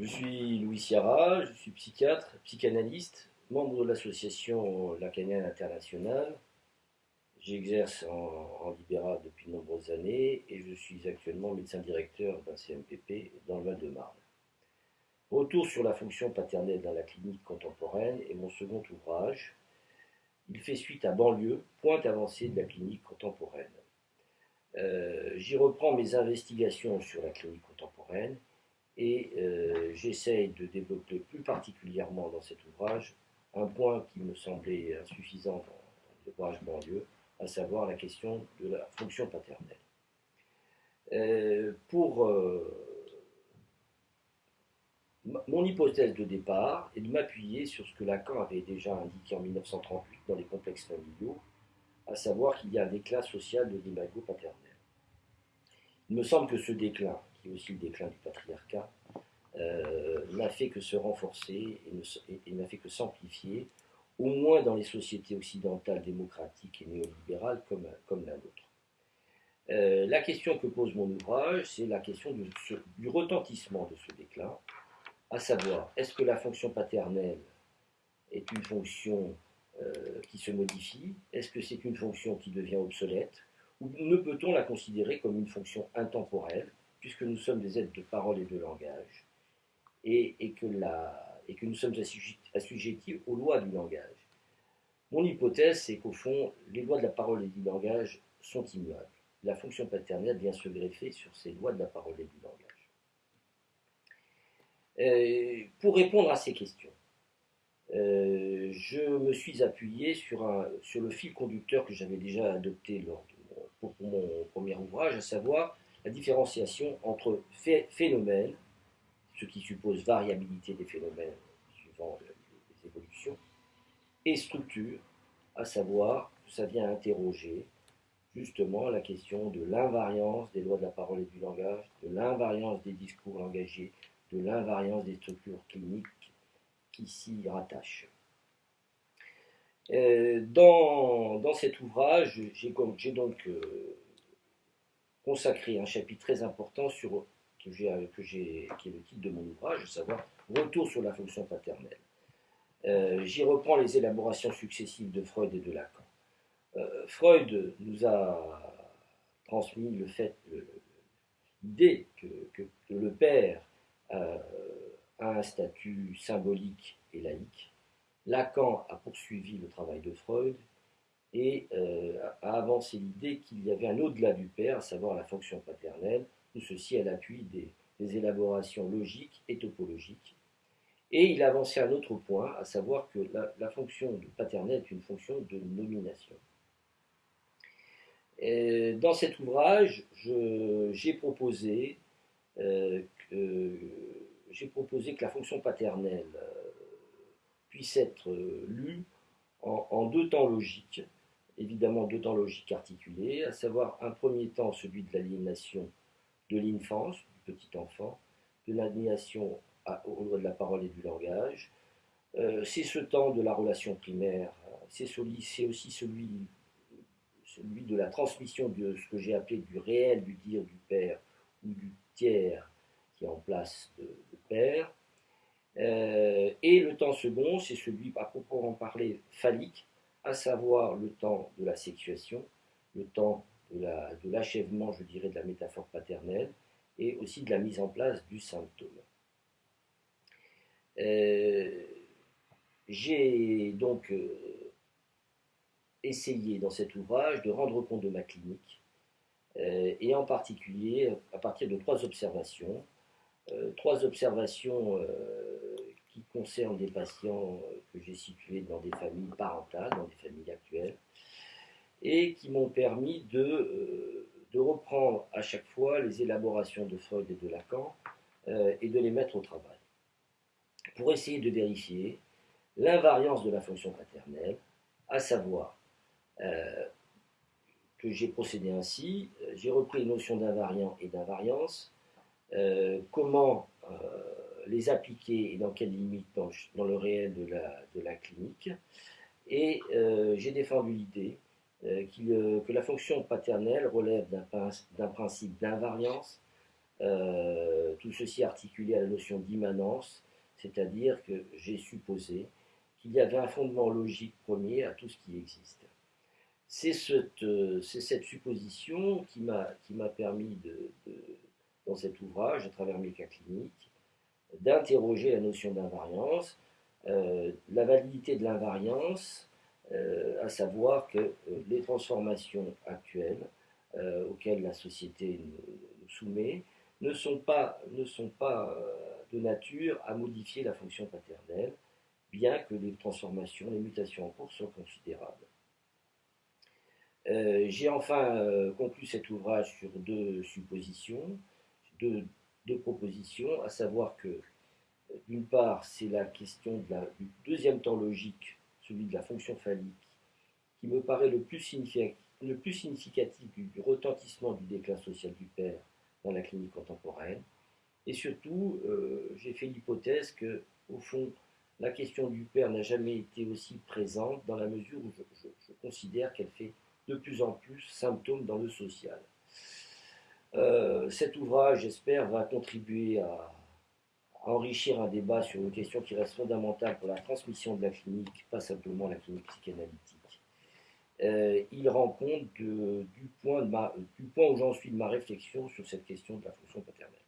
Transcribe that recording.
Je suis Louis Sierra, je suis psychiatre, psychanalyste, membre de l'association Lacanienne Internationale. J'exerce en, libéral depuis de nombreuses années et je suis actuellement médecin directeur d'un CMPP dans le Val-de-Marne. Retour sur la fonction paternelle dans la clinique contemporaine est mon second ouvrage. Il fait suite à Banlieue, pointe avancée de la clinique contemporaine. Euh, j'y reprends mes investigations sur la clinique contemporaine et euh, j'essaye de développer plus particulièrement dans cet ouvrage un point qui me semblait insuffisant dans l'ouvrage banlieue, à savoir la question de la fonction paternelle. Euh, pour mon hypothèse de départ est de m'appuyer sur ce que Lacan avait déjà indiqué en 1938 dans les complexes familiaux, à savoir qu'il y a un déclin social de l'imago paternel. Il me semble que ce déclin, est aussi le déclin du patriarcat, euh, n'a fait que se renforcer et n'a fait que s'amplifier, au moins dans les sociétés occidentales démocratiques et néolibérales comme, comme la nôtre. Euh, la question que pose mon ouvrage, c'est la question du retentissement de ce déclin, à savoir, est-ce que la fonction paternelle est une fonction euh, qui se modifie? Est-ce que c'est une fonction qui devient obsolète? Ou ne peut-on la considérer comme une fonction intemporelle, puisque nous sommes des êtres de parole et de langage, et, que, nous sommes assujettis aux lois du langage Mon hypothèse, c'est qu'au fond, les lois de la parole et du langage sont immuables. La fonction paternelle vient se greffer sur ces lois de la parole et du langage. Euh, pour répondre à ces questions, euh, je me suis appuyé sur, le fil conducteur que j'avais déjà adopté lors pour, mon premier ouvrage, à savoir la différenciation entre phénomènes, ce qui suppose variabilité des phénomènes suivant les évolutions, et structure, à savoir que ça vient interroger justement la question de l'invariance des lois de la parole et du langage, de l'invariance des discours engagés, de l'invariance des structures cliniques qui s'y rattachent. Euh, dans, dans, cet ouvrage, j'ai donc euh, consacré un chapitre très important sur, que qui est le titre de mon ouvrage, à savoir Retour sur la fonction paternelle. Euh, j'y reprends les élaborations successives de Freud et de Lacan. Freud nous a transmis l'idée que, que, le père euh, a un statut symbolique et laïque. Lacan a poursuivi le travail de Freud et euh, a avancé l'idée qu'il y avait un au-delà du père, à savoir la fonction paternelle, tout ceci à l'appui des, élaborations logiques et topologiques. Et il a avancé un autre point, à savoir que la, fonction paternelle est une fonction de nomination. dans cet ouvrage, j'ai proposé euh, j'ai proposé que la fonction paternelle euh, puisse être lue en, deux temps logiques, évidemment deux temps logiques articulés, à savoir un premier temps celui de l'aliénation de l'infance, du petit enfant, de l'aliénation au droit de la parole et du langage. c'est ce temps de la relation primaire, c'est aussi celui, de la transmission de ce que j'ai appelé du réel du dire du père ou du tiers qui est en place de, père. Euh, et le temps second, c'est celui, à proprement parler, phallique, à savoir le temps de la sexuation, le temps de l'achèvement, je dirais, de la métaphore paternelle, et aussi de la mise en place du symptôme. Euh, j'ai donc euh, essayé dans cet ouvrage de rendre compte de ma clinique, et en particulier à partir de trois observations euh, trois observations euh, qui concernent des patients euh, que j'ai situés dans des familles parentales, dans des familles actuelles, et qui m'ont permis de, de, reprendre à chaque fois les élaborations de Freud et de Lacan et de les mettre au travail, pour essayer de vérifier l'invariance de la fonction paternelle, à savoir que j'ai procédé ainsi, j'ai repris les notions d'invariant et d'invariance, euh, comment euh, les appliquer et dans quelles limites dans, le réel de la, clinique. Et euh, j'ai défendu l'idée que la fonction paternelle relève d'un principe d'invariance, tout ceci articulé à la notion d'immanence, c'est-à-dire que j'ai supposé qu'il y avait un fondement logique premier à tout ce qui existe. C'est cette, cette, supposition qui m'a permis, de, dans cet ouvrage, à travers mes cas cliniques, d'interroger la notion d'invariance, euh, la validité de l'invariance, euh, à savoir que euh, les transformations actuelles auxquelles la société nous, soumet ne sont pas, ne sont pas de nature à modifier la fonction paternelle, bien que les transformations, les mutations en cours soient considérables. J'ai enfin conclu cet ouvrage sur deux suppositions, deux, deux propositions, à savoir que d'une part, c'est la question du deuxième temps logique, celui de la fonction phallique, qui me paraît le plus, significatif, du, retentissement du déclin social du père dans la clinique contemporaine. Et surtout, euh, j'ai fait l'hypothèse que, au fond, la question du père n'a jamais été aussi présente dans la mesure où je, considère qu'elle fait de plus en plus symptôme dans le social. Euh, cet ouvrage, j'espère, va contribuer à, enrichir un débat sur une question qui reste fondamentale pour la transmission de la clinique, pas simplement la clinique psychanalytique. Euh, il rend compte point du point où j'en suis de ma réflexion sur cette question de la fonction paternelle.